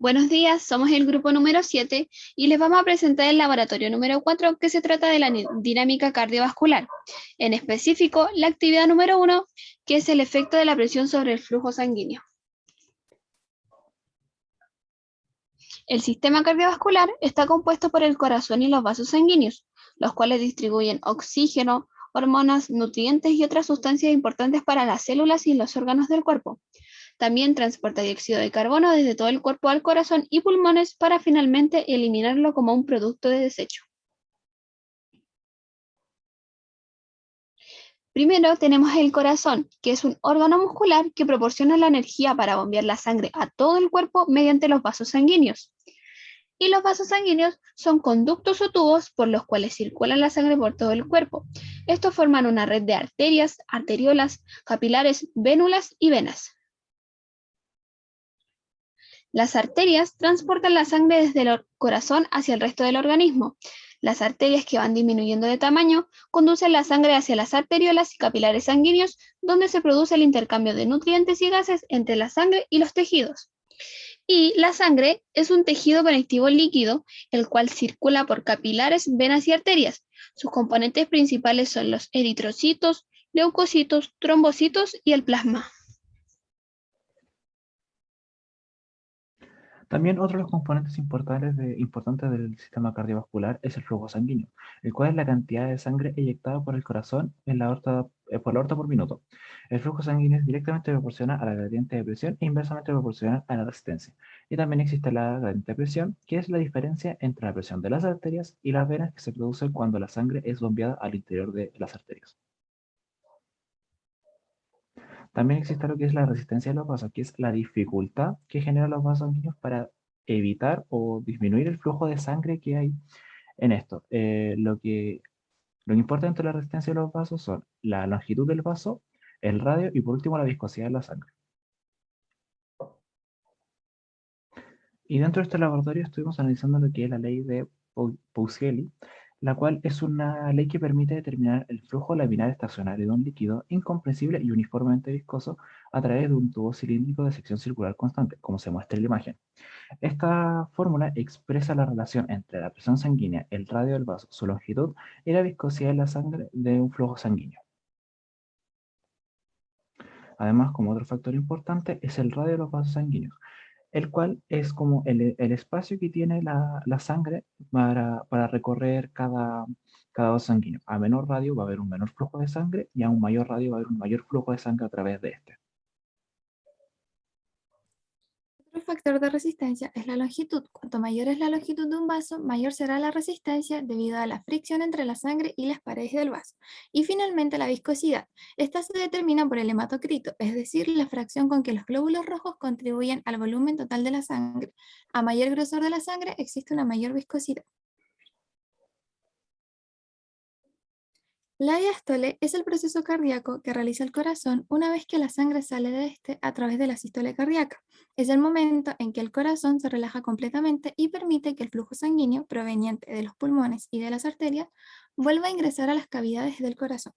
Buenos días, somos el grupo número 7 y les vamos a presentar el laboratorio número 4 que se trata de la dinámica cardiovascular. En específico, la actividad número 1, que es el efecto de la presión sobre el flujo sanguíneo. El sistema cardiovascular está compuesto por el corazón y los vasos sanguíneos, los cuales distribuyen oxígeno, hormonas, nutrientes y otras sustancias importantes para las células y los órganos del cuerpo. También transporta dióxido de carbono desde todo el cuerpo al corazón y pulmones para finalmente eliminarlo como un producto de desecho. Primero tenemos el corazón, que es un órgano muscular que proporciona la energía para bombear la sangre a todo el cuerpo mediante los vasos sanguíneos. Y los vasos sanguíneos son conductos o tubos por los cuales circula la sangre por todo el cuerpo. Estos forman una red de arterias, arteriolas, capilares, vénulas y venas. Las arterias transportan la sangre desde el corazón hacia el resto del organismo. Las arterias que van disminuyendo de tamaño conducen la sangre hacia las arteriolas y capilares sanguíneos, donde se produce el intercambio de nutrientes y gases entre la sangre y los tejidos. Y la sangre es un tejido conectivo líquido, el cual circula por capilares, venas y arterias. Sus componentes principales son los eritrocitos, leucocitos, trombocitos y el plasma. También otro de los componentes importantes, del sistema cardiovascular es el flujo sanguíneo, el cual es la cantidad de sangre eyectada por el corazón en la aorta, eh, por la aorta por minuto. El flujo sanguíneo es directamente proporcional a la gradiente de presión e inversamente proporcional a la resistencia. Y también existe la gradiente de presión, que es la diferencia entre la presión de las arterias y las venas que se producen cuando la sangre es bombeada al interior de las arterias. También existe lo que es la resistencia de los vasos, que es la dificultad que generan los vasos sanguíneos para evitar o disminuir el flujo de sangre que hay en esto. Eh, lo, que, lo importante de la resistencia de los vasos son la longitud del vaso, el radio y por último la viscosidad de la sangre. Y dentro de este laboratorio estuvimos analizando lo que es la ley de Pousielli, la cual es una ley que permite determinar el flujo laminar estacionario de un líquido incomprensible y uniformemente viscoso a través de un tubo cilíndrico de sección circular constante, como se muestra en la imagen. Esta fórmula expresa la relación entre la presión sanguínea, el radio del vaso, su longitud y la viscosidad de la sangre de un flujo sanguíneo. Además, como otro factor importante, es el radio de los vasos sanguíneos, el cual es como el, espacio que tiene la, sangre para, recorrer cada, cada vaso sanguíneo. A menor radio va a haber un menor flujo de sangre y a un mayor radio va a haber un mayor flujo de sangre a través de este. Factor de resistencia es la longitud. Cuanto mayor es la longitud de un vaso, mayor será la resistencia debido a la fricción entre la sangre y las paredes del vaso. Y finalmente la viscosidad. Esta se determina por el hematocrito, es decir, la fracción con que los glóbulos rojos contribuyen al volumen total de la sangre. A mayor grosor de la sangre existe una mayor viscosidad. La diástole es el proceso cardíaco que realiza el corazón una vez que la sangre sale de este a través de la sístole cardíaca. Es el momento en que el corazón se relaja completamente y permite que el flujo sanguíneo proveniente de los pulmones y de las arterias vuelva a ingresar a las cavidades del corazón.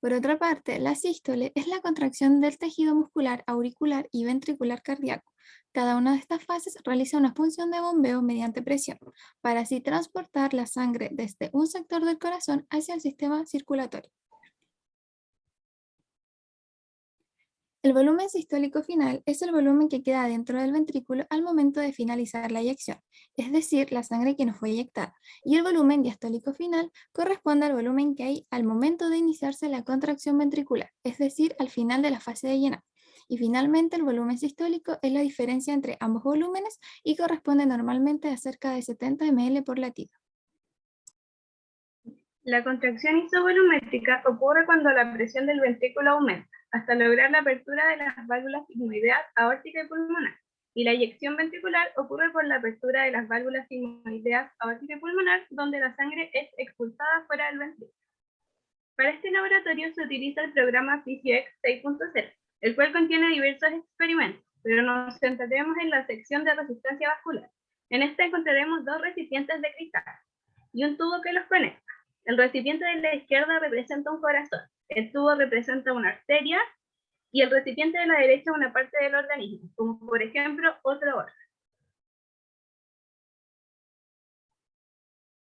Por otra parte, la sístole es la contracción del tejido muscular auricular y ventricular cardíaco. Cada una de estas fases realiza una función de bombeo mediante presión, para así transportar la sangre desde un sector del corazón hacia el sistema circulatorio. El volumen sistólico final es el volumen que queda dentro del ventrículo al momento de finalizar la eyección, es decir, la sangre que nos fue eyectada, y el volumen diastólico final corresponde al volumen que hay al momento de iniciarse la contracción ventricular, es decir, al final de la fase de llenar. Y finalmente el volumen sistólico es la diferencia entre ambos volúmenes y corresponde normalmente a cerca de 70 ml por latido. La contracción isovolumétrica ocurre cuando la presión del ventrículo aumenta, hasta lograr la apertura de las válvulas sigmoideas aórtica y pulmonar. Y la eyección ventricular ocurre por la apertura de las válvulas sigmoideas aórtica y pulmonar, donde la sangre es expulsada fuera del ventrículo. Para este laboratorio se utiliza el programa PhysioX 6.0, el cual contiene diversos experimentos, pero nos centraremos en la sección de resistencia vascular. En esta encontraremos dos recipientes de cristal y un tubo que los conecta. El recipiente de la izquierda representa un corazón, el tubo representa una arteria y el recipiente de la derecha una parte del organismo, como por ejemplo otro órgano.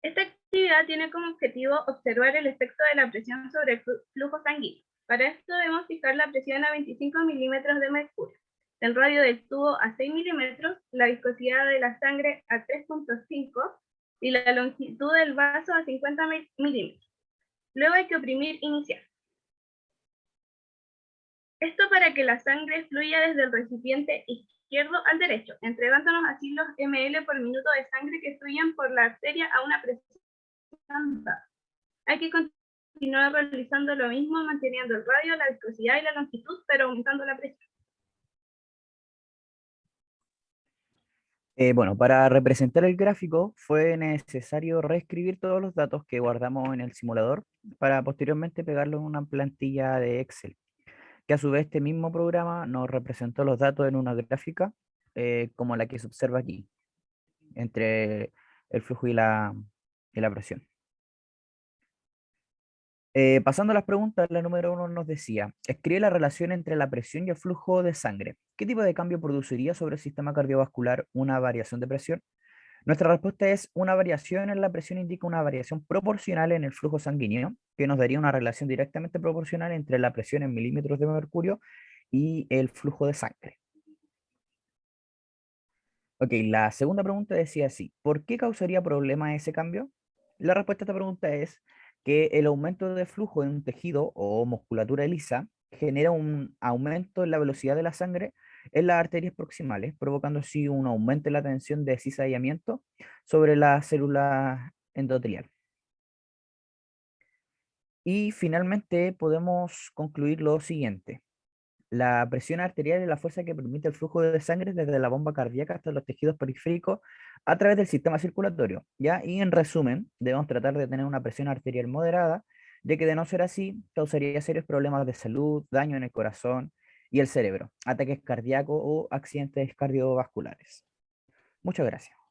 Esta actividad tiene como objetivo observar el efecto de la presión sobre el flujo sanguíneo. Para esto debemos fijar la presión a 25 milímetros de mercurio, el radio del tubo a 6 milímetros, la viscosidad de la sangre a 3.5 y la longitud del vaso a 50 milímetros. Luego hay que oprimir iniciar. Esto para que la sangre fluya desde el recipiente izquierdo al derecho, entregándonos así los ml por minuto de sangre que fluyen por la arteria a una presión Hay que continuar realizando lo mismo, manteniendo el radio, la viscosidad y la longitud, pero aumentando la presión. Eh, bueno, para representar el gráfico fue necesario reescribir todos los datos que guardamos en el simulador para posteriormente pegarlo en una plantilla de Excel, que a su vez este mismo programa nos representó los datos en una gráfica eh, como la que se observa aquí, entre el flujo y la, y la presión. Eh, pasando a las preguntas, la número uno nos decía, escribe la relación entre la presión y el flujo de sangre. ¿Qué tipo de cambio produciría sobre el sistema cardiovascular una variación de presión? Nuestra respuesta es una variación en la presión indica una variación proporcional en el flujo sanguíneo, que nos daría una relación directamente proporcional entre la presión en milímetros de mercurio y el flujo de sangre. Ok, la segunda pregunta decía así, ¿por qué causaría problema ese cambio? La respuesta a esta pregunta es que el aumento de flujo en un tejido o musculatura lisa genera un aumento en la velocidad de la sangre en las arterias proximales, provocando así un aumento en la tensión de cizallamiento sobre la célula endotelial. Y finalmente podemos concluir lo siguiente. La presión arterial es la fuerza que permite el flujo de sangre desde la bomba cardíaca hasta los tejidos periféricos a través del sistema circulatorio. ¿ya? Y en resumen, debemos tratar de tener una presión arterial moderada, ya que de no ser así, causaría serios problemas de salud, daño en el corazón y el cerebro, ataques cardíacos o accidentes cardiovasculares. Muchas gracias.